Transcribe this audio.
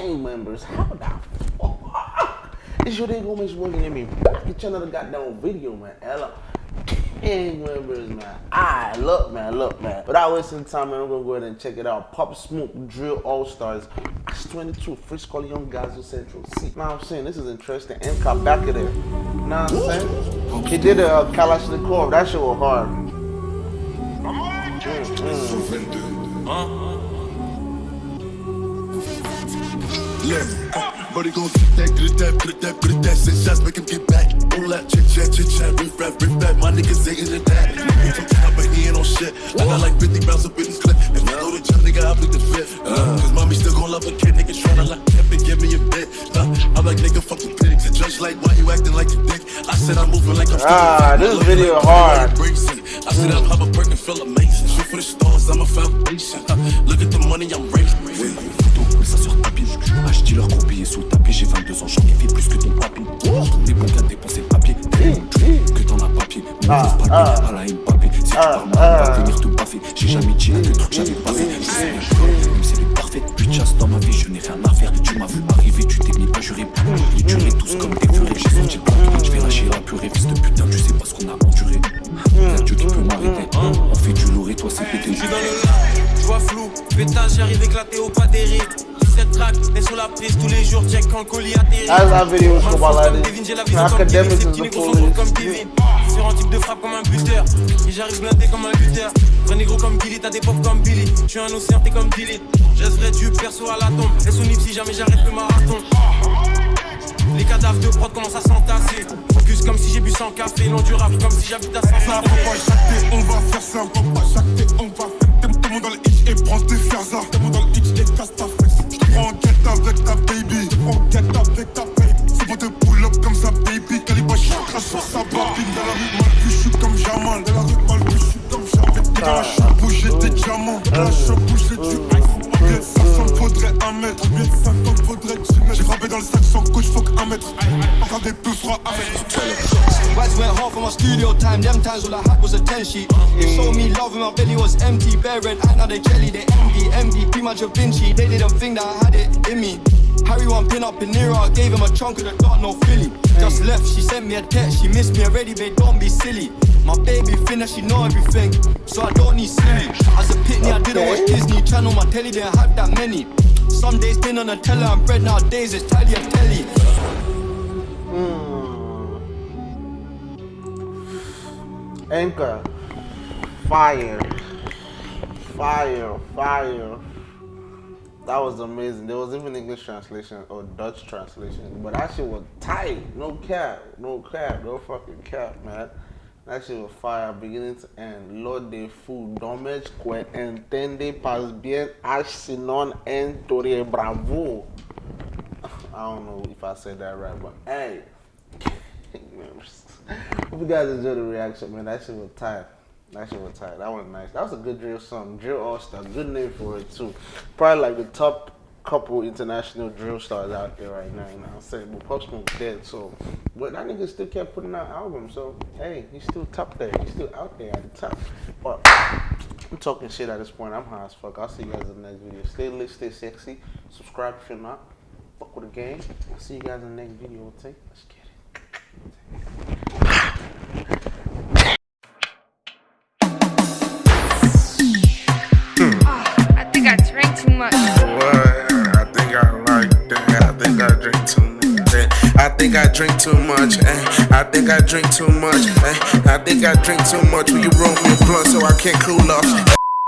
gang members. How the fuck? It's your day Gomez working at me back at another goddamn video, man. Ella. Gang members, man. Alright, look, man, look, man. But Without wasting time, man, I'm gonna go ahead and check it out. Pop Smoke Drill All Stars. X 22, Frisco Young Gaza Central. See, now I'm saying this is interesting. MK back of there. You know what I'm saying? He did a uh, Kalashnikov. That shit was hard. Yeah. Body gon' get that, get that, get that, get that. Six shots, make him get back. Chit chat, chit chat, riff rap, riff rap. My niggas ain't that. He from top, but he ain't on shit. I got like 50 rounds up in this clip. If I go to jump, nigga, I bleed the. Uh, Cause mommy still gon' love a kid. Niggas tryna and give me a bit. Uh, I'm like, nigga, fuck the pigs. The judge like, why you acting like a dick? I said I'm moving like I'm Ah, this video hard. I said I'm Hubba Burton, feel amazing. Shoot for the stars, I'm a foundation. Uh, look at the money I'm raising. Leur gros billet sous le tapis. J'ai 22 ans, j'en ai fait plus que ton papy. Des bons gars dépenser le papier. Que t'en as papier. Ah, papier, ah. à la papier. Si tu Ah, parles mal, on ah. va venir te baffer. J'ai jamais dit que truc j'avais pas fait. Je sais bien, je même c'est le parfait. Plus de chasse dans ma vie, je n'ai rien à faire. Tu m'as vu arriver, tu t'es mis pas juré. Les tueries tous comme des furets. J'ai senti le plan. Je vais lâcher la purée. Fils de putain, tu sais pas ce qu'on a enduré. Y'a Dieu qui peut m'arrêter. On fait du lourd et toi c'est pété. Je suis dans le lac, je vois flou, pétage, j'arrive éclaté au pas des rides. 17 tracks, et sur la prise tous les jours, check quand le colis atterrit. That's that video was Comme about like comme this. Kevin, j'ai la vision comme Kevin, Academics ces is petits the négros sont forts comme police. Kevin. Sur un type de frappe comme un buteur, et j'arrive blindé comme un lutteur. Vrai négro comme Billy, t'as des pop comme Billy. Je suis un océan, t'es comme Billy. J'essaierai du perso à la tombe, et Nip si jamais j'arrête le marathon. Les cadavres de prod commencent à s'entasser. Focus comme si j'ai bu 100 café, long durable comme si j'habite à 500 Ça va pas jacter, on va faire ça, on va pas jacter, on va faire tout le monde dans le hitch et prends tes. Tout le monde dans le hitch et casse ta sa babine. Dans la rue, mal je suis comme Jamal. Dans la rue, mal je suis comme Jamal. T'es dans la shop où j'ai des diamants. Dans la shop où j'ai du ice. De 500 faudrait un mètre? Combien de 50 faudrait 10 mètres? J'ai frappé dans le sac sans coach, faut qu'un mètre des peu froids avec Wads went hard for my studio time. Them times all I had was a 10 sheet. They showed me love when my belly was empty. Bare eye, now they jelly, they envy. Envy, pretty much a Vinci. They didn't think that I had it in me. Harry one pin up in Nero, I gave him a chunk of the dark, no Philly. Just left, she sent me a text. She missed me already, babe, don't be silly. My baby finna, she know everything, so I don't need silly. As a pitney, I didn't watch Disney Channel. My telly didn't have that many. Some days been on a teller and bread, nowadays it's tally and telly. Hmm. Anchor. Fire. Fire. Fire. That was amazing. There was even English translation or Dutch translation. But that shit was tight. No cap. No cap. No fucking cap, man. That shit was fire beginning to end. Lord de fou, dommage que entende pas bien sinon en torre bravo. I don't know if I said that right, but hey. Hope you guys enjoyed the reaction, man. That shit was tight. That shit was tight. That was nice. That was a good drill song. Drill All Star. Good name for it too. Probably like the top couple international drill stars out there right now. You know what I'm saying? But Pop dead, so but that nigga still kept putting out albums. So hey, he's still top there. He's still out there at the top. But I'm talking shit at this point. I'm high as fuck. I'll see you guys in the next video. Stay lit, stay sexy. Subscribe if you're not. Fuck with the game. I'll see you guys in the next video. Okay? Let's get it. Think I drink too much. Eh, I think I drink too much. Eh, I think I drink too much. Will you roll me a blunt so I can't cool off?